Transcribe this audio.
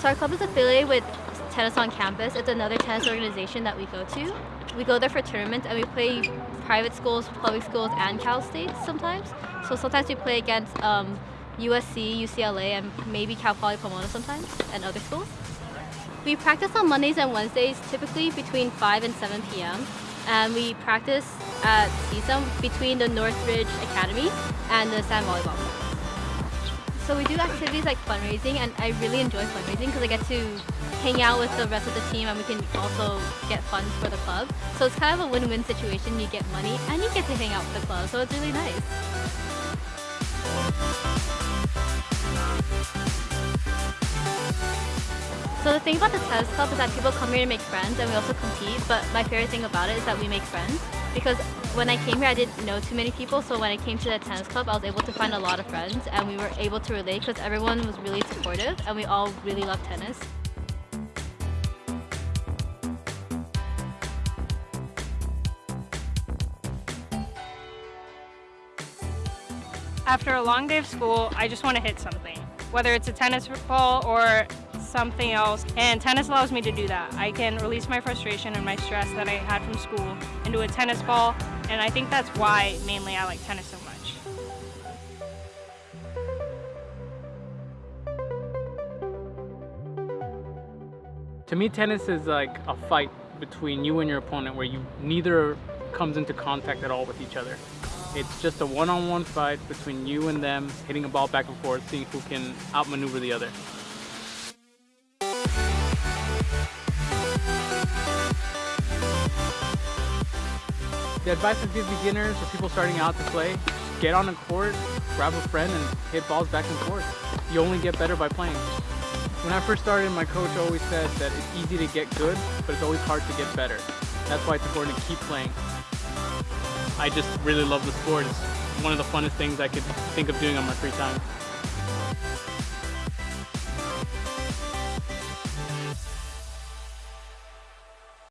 So our club is affiliated with Tennis on Campus. It's another tennis organization that we go to. We go there for tournaments and we play private schools, public schools, and Cal States sometimes. So sometimes we play against um, USC, UCLA, and maybe Cal Poly Pomona sometimes, and other schools. We practice on Mondays and Wednesdays, typically between 5 and 7 p.m. And we practice at CSUN between the Northridge Academy and the Sand Volleyball Club. So we do activities like fundraising, and I really enjoy fundraising because I get to hang out with the rest of the team and we can also get funds for the club. So it's kind of a win-win situation. You get money and you get to hang out with the club, so it's really nice. So the thing about the tennis club is that people come here to make friends and we also compete, but my favorite thing about it is that we make friends because when I came here I didn't know too many people, so when I came to the tennis club I was able to find a lot of friends and we were able to relate because everyone was really supportive and we all really love tennis. After a long day of school, I just want to hit something, whether it's a tennis ball or something else, and tennis allows me to do that. I can release my frustration and my stress that I had from school into a tennis ball, and I think that's why mainly I like tennis so much. To me, tennis is like a fight between you and your opponent where you neither comes into contact at all with each other. It's just a one-on-one -on -one fight between you and them, hitting a ball back and forth, seeing who can outmaneuver the other. The advice I give beginners or people starting out to play, get on a court, grab a friend and hit balls back and forth. You only get better by playing. When I first started, my coach always said that it's easy to get good, but it's always hard to get better. That's why it's important to keep playing. I just really love the sport. It's one of the funnest things I could think of doing on my free time.